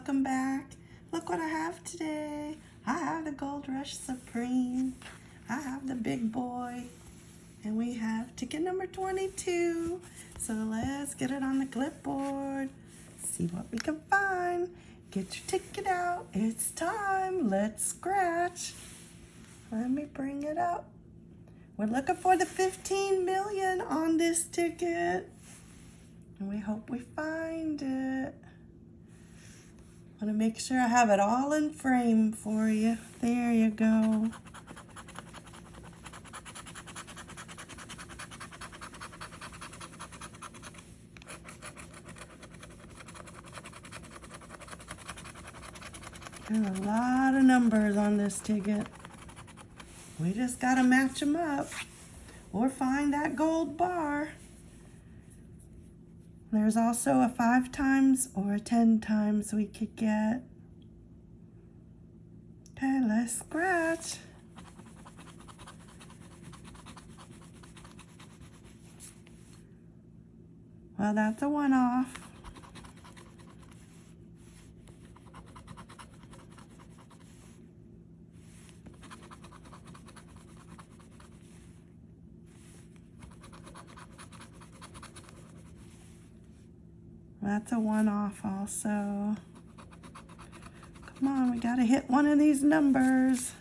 welcome back. Look what I have today. I have the Gold Rush Supreme. I have the big boy. And we have ticket number 22. So let's get it on the clipboard. See what we can find. Get your ticket out. It's time. Let's scratch. Let me bring it up. We're looking for the 15 million on this ticket. And we hope we find it. I want to make sure I have it all in frame for you. There you go. There's a lot of numbers on this ticket. We just got to match them up or find that gold bar. There's also a five times or a 10 times we could get. Okay, let's scratch. Well, that's a one-off. That's a one-off also. Come on, we gotta hit one of these numbers.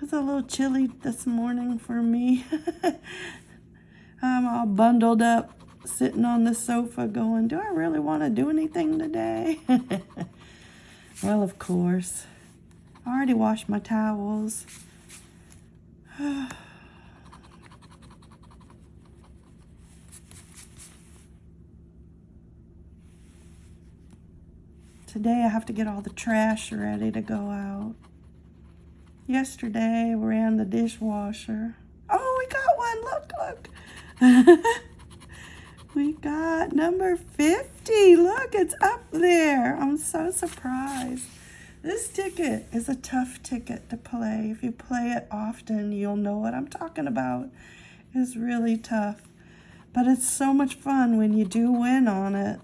It's a little chilly this morning for me. I'm all bundled up, sitting on the sofa going, do I really want to do anything today? well, of course. I already washed my towels. Today I have to get all the trash ready to go out. Yesterday we ran the dishwasher. Oh, we got one. Look, look. we got number 50. Look, it's up there. I'm so surprised. This ticket is a tough ticket to play. If you play it often, you'll know what I'm talking about. It's really tough. But it's so much fun when you do win on it.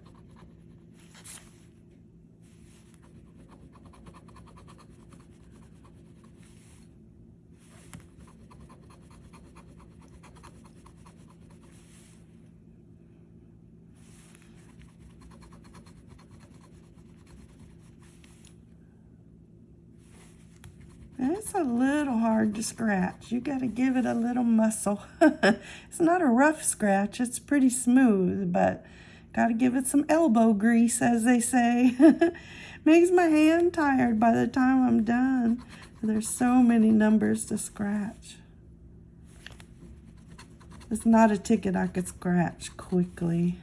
It's a little hard to scratch. You got to give it a little muscle. it's not a rough scratch. It's pretty smooth, but got to give it some elbow grease, as they say. Makes my hand tired by the time I'm done. There's so many numbers to scratch. It's not a ticket I could scratch quickly.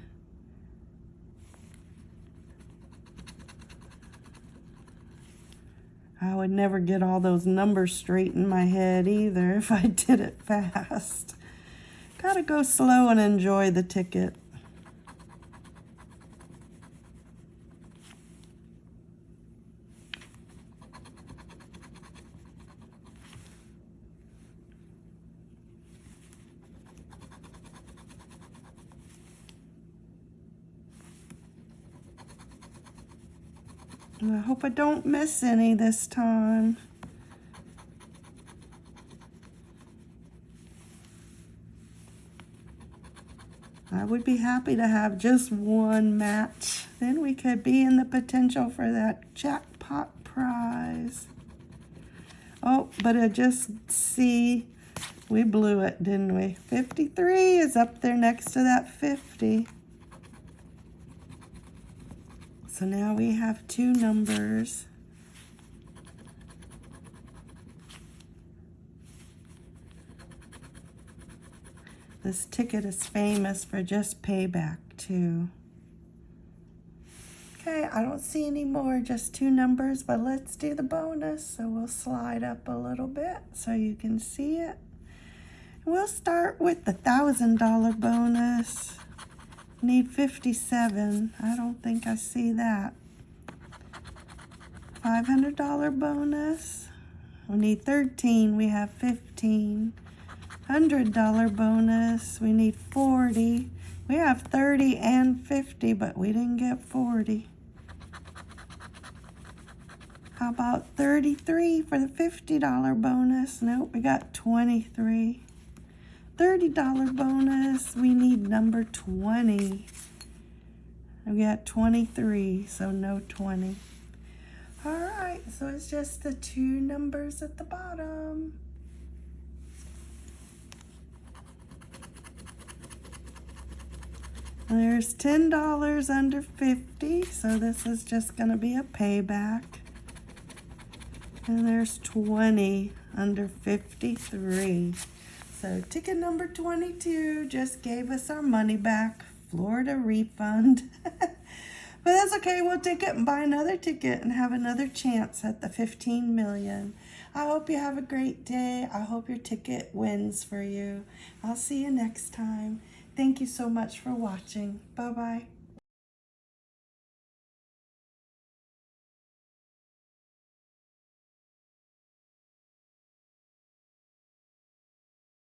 I would never get all those numbers straight in my head either if I did it fast. Gotta go slow and enjoy the ticket. I hope I don't miss any this time. I would be happy to have just one match. Then we could be in the potential for that jackpot prize. Oh, but I just see we blew it, didn't we? 53 is up there next to that 50. So now we have two numbers. This ticket is famous for just payback too. Okay, I don't see any more, just two numbers, but let's do the bonus. So we'll slide up a little bit so you can see it. We'll start with the $1,000 bonus. Need 57. I don't think I see that. $500 bonus. We need 13. We have 15. Hundred dollar bonus. We need 40. We have 30 and 50, but we didn't get 40. How about 33 for the $50 bonus? Nope, we got 23. $30 bonus, we need number 20. We got 23, so no 20. All right, so it's just the two numbers at the bottom. There's $10 under 50, so this is just gonna be a payback. And there's 20 under 53. So ticket number 22 just gave us our money back. Florida refund. but that's okay. We'll take it and buy another ticket and have another chance at the 15 million. I hope you have a great day. I hope your ticket wins for you. I'll see you next time. Thank you so much for watching. Bye-bye.